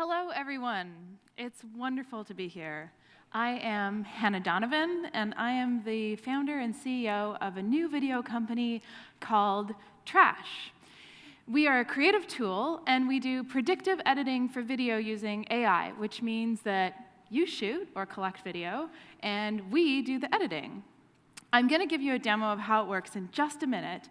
Hello, everyone. It's wonderful to be here. I am Hannah Donovan, and I am the founder and CEO of a new video company called Trash. We are a creative tool, and we do predictive editing for video using AI, which means that you shoot or collect video, and we do the editing. I'm going to give you a demo of how it works in just a minute,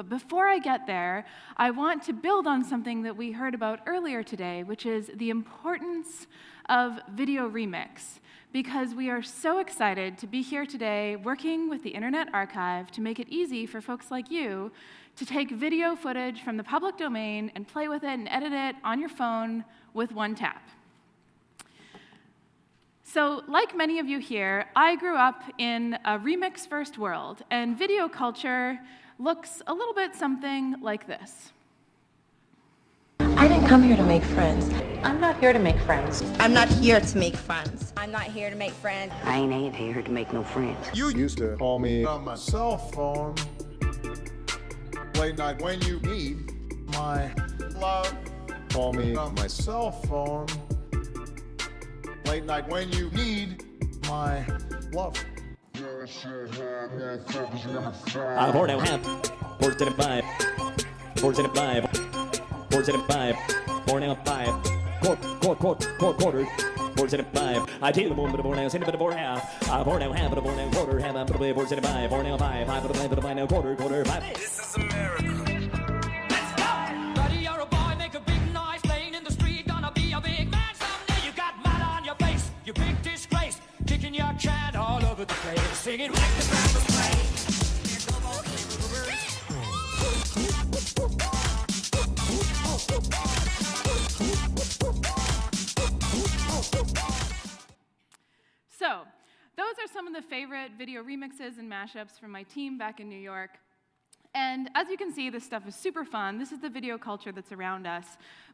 but before I get there, I want to build on something that we heard about earlier today, which is the importance of video remix. Because we are so excited to be here today working with the Internet Archive to make it easy for folks like you to take video footage from the public domain and play with it and edit it on your phone with one tap. So, like many of you here, I grew up in a remix first world, and video culture looks a little bit something like this. I didn't come here to make friends. I'm not here to make friends. I'm not here to make friends. I'm not here to make friends. I ain't, ain't here to make no friends. You used to call me on my cell phone late night when you need my love. Call me on my cell phone late night when you need my love. I poured out half, poured in five, poured in five, poured in five, poured out five, quart, quart, quart, quart, quarter, poured in five. I take the boom, but a board now, send it, but a board half. I poured out half, but a board now, quarter, half, a play, poured in five, poured out five, five, but a play, but a play now, quarter, quarter, five. This is America. The like the band was playing. So, those are some of the favorite video remixes and mashups from my team back in New York. And as you can see, this stuff is super fun. This is the video culture that's around us.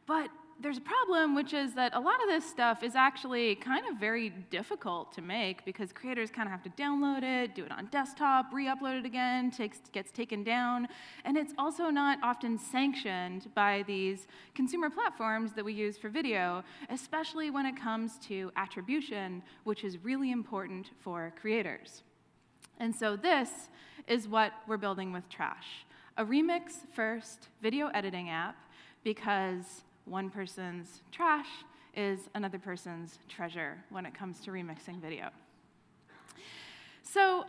But there's a problem, which is that a lot of this stuff is actually kind of very difficult to make because creators kind of have to download it, do it on desktop, re-upload it again, takes, gets taken down, and it's also not often sanctioned by these consumer platforms that we use for video, especially when it comes to attribution, which is really important for creators. And so this is what we're building with Trash, a remix-first video editing app because one person's trash is another person's treasure when it comes to remixing video. So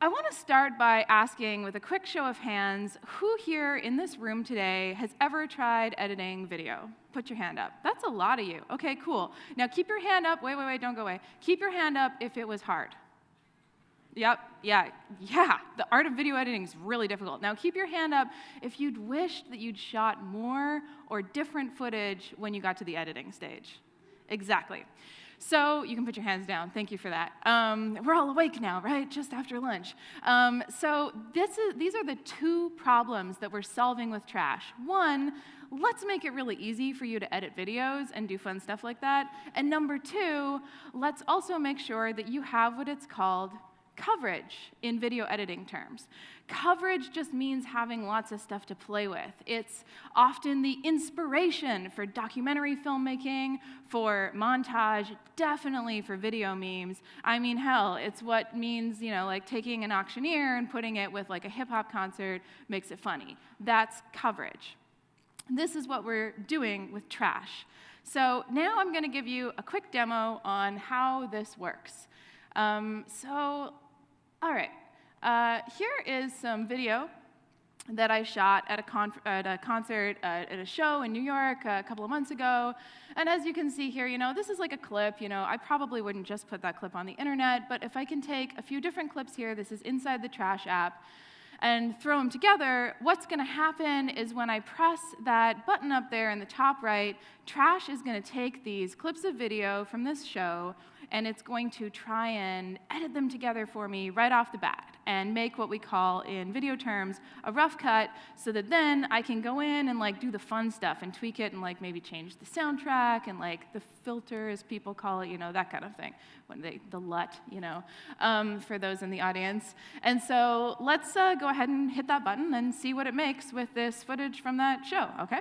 I want to start by asking, with a quick show of hands, who here in this room today has ever tried editing video? Put your hand up. That's a lot of you. Okay, cool. Now keep your hand up. Wait, wait, wait, don't go away. Keep your hand up if it was hard. Yep, yeah, yeah. The art of video editing is really difficult. Now keep your hand up if you'd wished that you'd shot more or different footage when you got to the editing stage. Exactly. So you can put your hands down. Thank you for that. Um, we're all awake now, right? Just after lunch. Um, so this is, these are the two problems that we're solving with Trash. One, let's make it really easy for you to edit videos and do fun stuff like that. And number two, let's also make sure that you have what it's called coverage in video editing terms. Coverage just means having lots of stuff to play with. It's often the inspiration for documentary filmmaking, for montage, definitely for video memes. I mean, hell, it's what means, you know, like taking an auctioneer and putting it with like a hip hop concert makes it funny. That's coverage. This is what we're doing with trash. So now I'm going to give you a quick demo on how this works. Um, so all right, uh, here is some video that I shot at a, at a concert uh, at a show in New York a couple of months ago. And as you can see here, you know, this is like a clip. You know, I probably wouldn't just put that clip on the internet, but if I can take a few different clips here, this is inside the Trash app, and throw them together, what's going to happen is when I press that button up there in the top right, Trash is going to take these clips of video from this show and it's going to try and edit them together for me right off the bat and make what we call in video terms a rough cut so that then I can go in and like do the fun stuff and tweak it and like maybe change the soundtrack and like the filter as people call it, you know, that kind of thing. When they, the LUT, you know, um, for those in the audience. And so let's uh, go ahead and hit that button and see what it makes with this footage from that show, okay?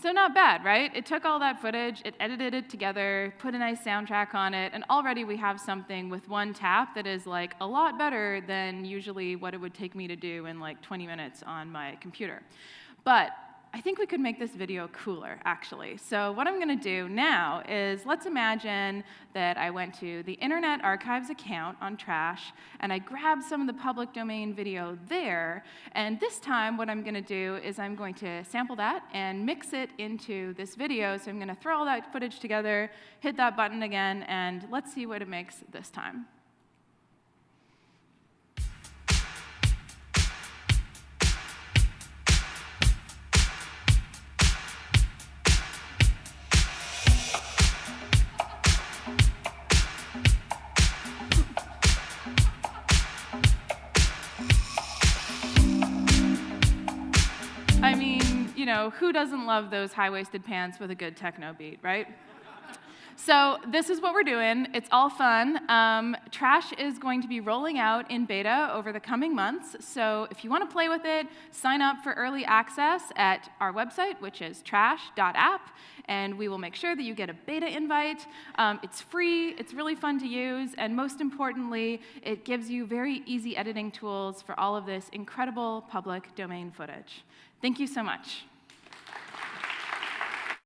So not bad, right? It took all that footage, it edited it together, put a nice soundtrack on it, and already we have something with one tap that is like a lot better than usually what it would take me to do in like 20 minutes on my computer. But I think we could make this video cooler, actually. So what I'm going to do now is let's imagine that I went to the Internet Archive's account on Trash, and I grabbed some of the public domain video there, and this time what I'm going to do is I'm going to sample that and mix it into this video. So I'm going to throw all that footage together, hit that button again, and let's see what it makes this time. Know, who doesn't love those high-waisted pants with a good techno beat, right? So this is what we're doing. It's all fun. Um, Trash is going to be rolling out in beta over the coming months. So if you want to play with it, sign up for early access at our website, which is trash.app, and we will make sure that you get a beta invite. Um, it's free, it's really fun to use, and most importantly, it gives you very easy editing tools for all of this incredible public domain footage. Thank you so much.